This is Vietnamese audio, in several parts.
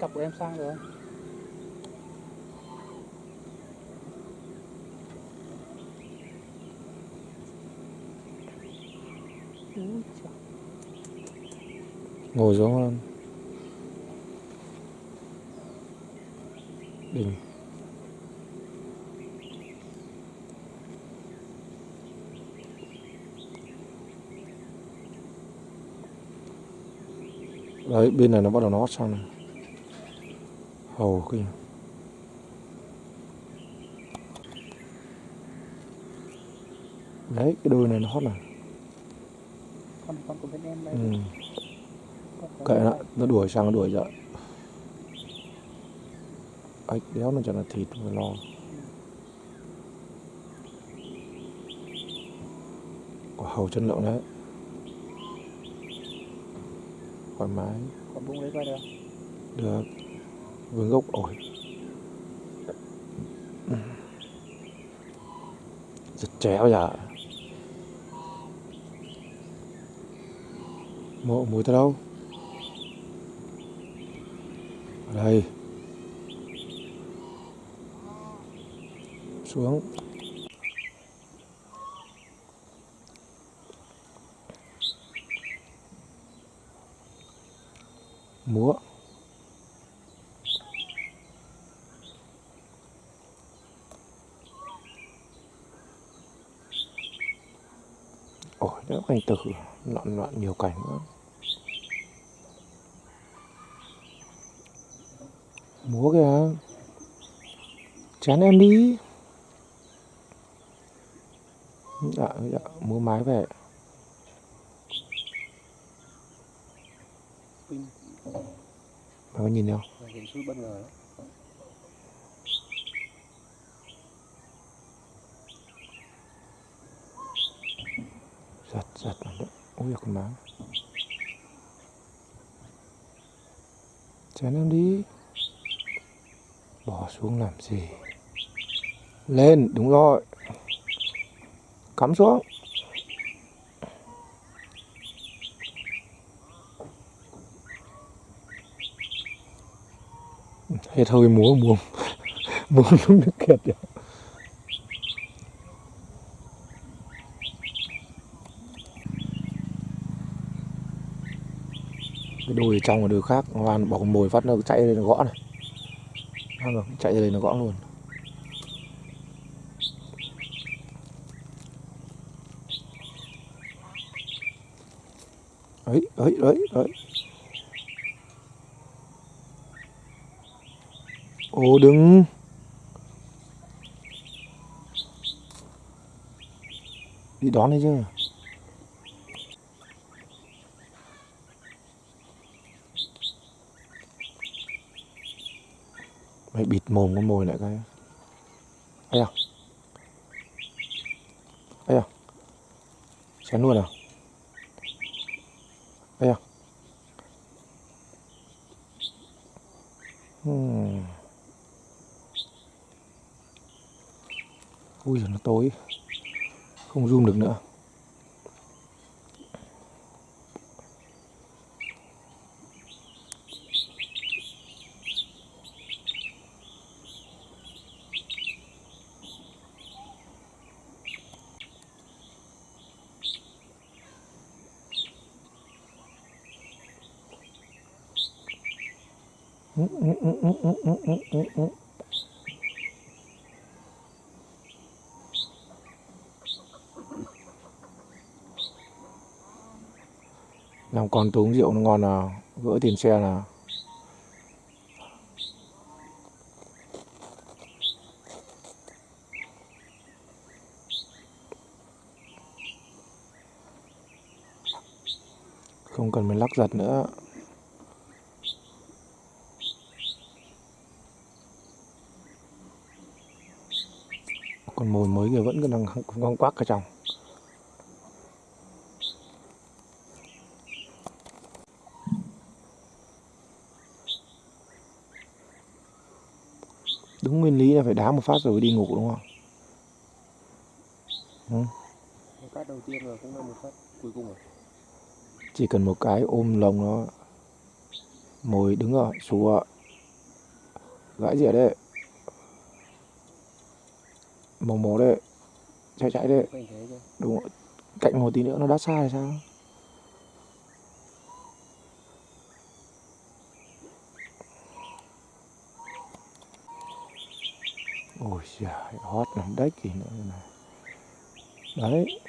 cặp của em sang rồi không? Ngồi xuống hơn đỉnh đấy, bên này nó bắt đầu nó sang này hầu kia đấy cái đôi này nó hót này. Con con của bên em đây. Ừ. Kệ nó nó đuổi sang nó đuổi dậy ếch đéo nó chẳng là thịt phải lo. Quả hầu chân lợn đấy. Thoải mái. Con bung lấy coi được. Được với gốc ổi giật chéo giờ. Mộ mùi tới đâu? Ở đây. Xuống múa ôi đó cảnh tử. Loạn loạn nhiều cảnh nữa. Múa kìa. Chán em đi. Dạ dạ múa mái về. Pin mày có nhìn không? Và hiện suốt bất ngờ đó. giật giật nó đấy ôi con má Chén em đi. Bỏ xuống làm gì? Lên, đúng rồi. Cắm xuống. Hết hơi múa muông muông đúng nước kiệt rồi cái ở trong và đùi khác. Hoàn bỏ mồi phát nó chạy lên nó gõ này. Thấy không? chạy lên nó gõ luôn. Ấy ấy ấy ấy. Ô, đứng. Đi đón đấy chứ. Mày bịt mồm con mồi lại cái thấy à thấy à chén luôn à? Thấy à hmm. ui giời nó tối. Không zoom được nữa. Làm con tôi uống rượu nó ngon nào gỡ tiền xe nào không cần phải lắc giật nữa. Con mồi mới kia vẫn còn đang con quắc ở trong. Đúng nguyên lý là phải đá một phát rồi đi ngủ đúng không? Ừ. Cát đầu tiên rồi cũng là một phát cuối cùng rồi. Chỉ cần một cái ôm lồng nó mồi đứng rồi xù ạ gãi rỉa đấy màu màu đấy chạy chạy đấy. Đúng rồi. cạnh một tí nữa nó đắt xa hay sao? Ôi giời hót lắm. Đấy kì nữa này. Đấy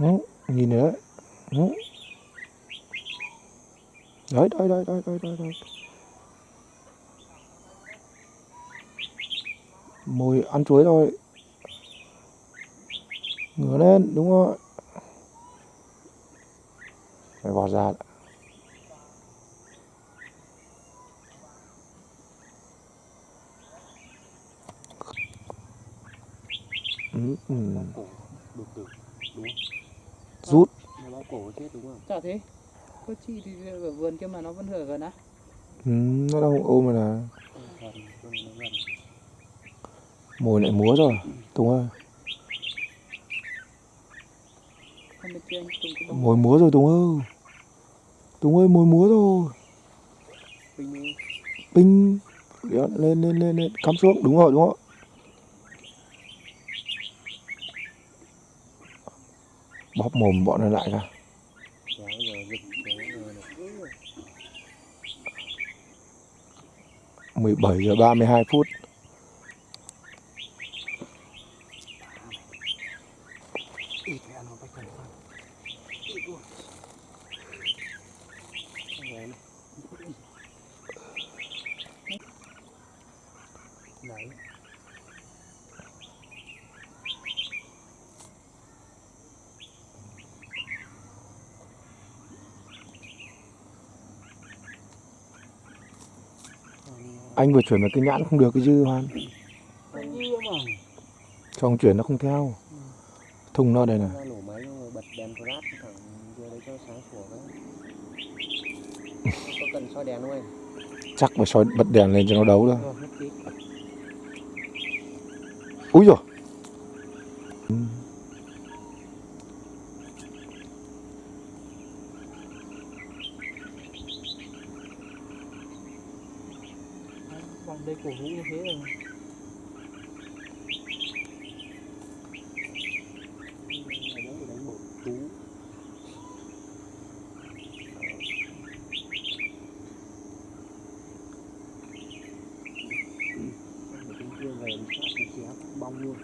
Đấy, bao nhìn nữa ừ. đấy đấy đấy đấy đấy đấy đấy mùi ăn chuối thôi ngửa lên đúng rồi phải bỏ ra ừ, ừ. Đúng, Đúng? Rút. Nó bóp cổ chết đúng không? Chả thế. Có chị thì ở vườn kia mà nó vẫn ở gần á. Ừ, nó đang ôm rồi gần. mùi lại múa rồi Tùng ơi. Mùi múa rồi Tùng ơi. Tùng ơi mùi múa rồi. Pinh lên lên lên lên. Cắm xuống đúng rồi đúng rồi bóp mồm bọn nó lại ra. mười bảy giờ ba mươi 17 giờ 32 phút Ít cái ăn nó bách cần không? Ít luôn. Xong rồi này. Đấy anh vừa chuyển vào cái nhãn không được cái dư hoan? Ông chuyển nó không theo. Thùng nó đây xong anh? Chắc phải soi bật đèn lên cho nó đấu thôi. Úi rồi cổ vũ như thế rồi. Thì đánh một Tiếng về thì luôn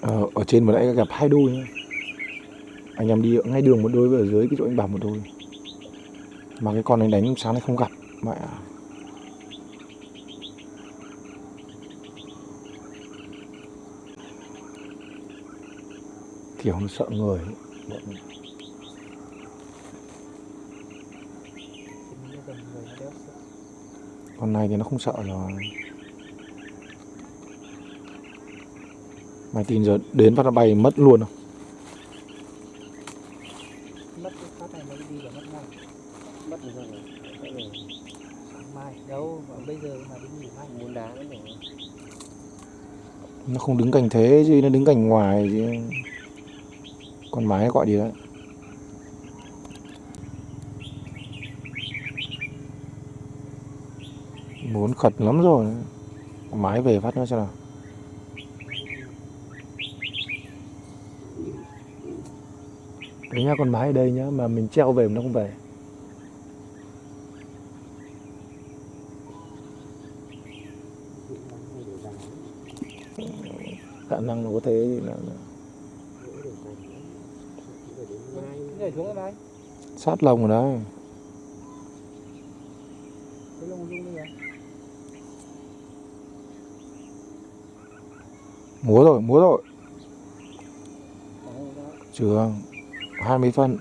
ờ, ở trên vừa nãy gặp hai đôi nhá. Anh em đi ngay đường một đôi và ở dưới cái chỗ anh bảo một đôi. Mà cái con anh đánh sáng nay không gặp. Mẹ kiểu nó sợ người. Con này thì nó không sợ rồi. Mày tin giờ đến phát nó bay mất luôn không? Mất cái phát này nó đi là mất ngay. Mất rồi sao rồi. Sẽ về Sáng mai Đâu mà bây giờ mà đi nghỉ mai muốn đá nó nó không đứng cạnh thế chứ nó đứng cạnh ngoài chứ con mái gọi đi đấy. Muốn khật lắm rồi. Con mái về phát nữa xem nào. Đấy nhá con mái ở đây nhá mà mình treo về mà nó không về. Khả năng nó có thế gì là, là Nhảy xuống cái này sát lồng rồi đấy Cái lông rung à múa rồi múa rồi. Đó. trường 20 phân.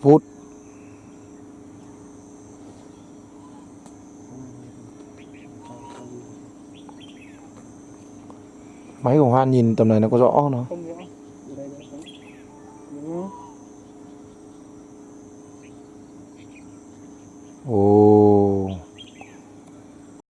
Phút máy của Hoan nhìn tầm này nó có rõ không nó Không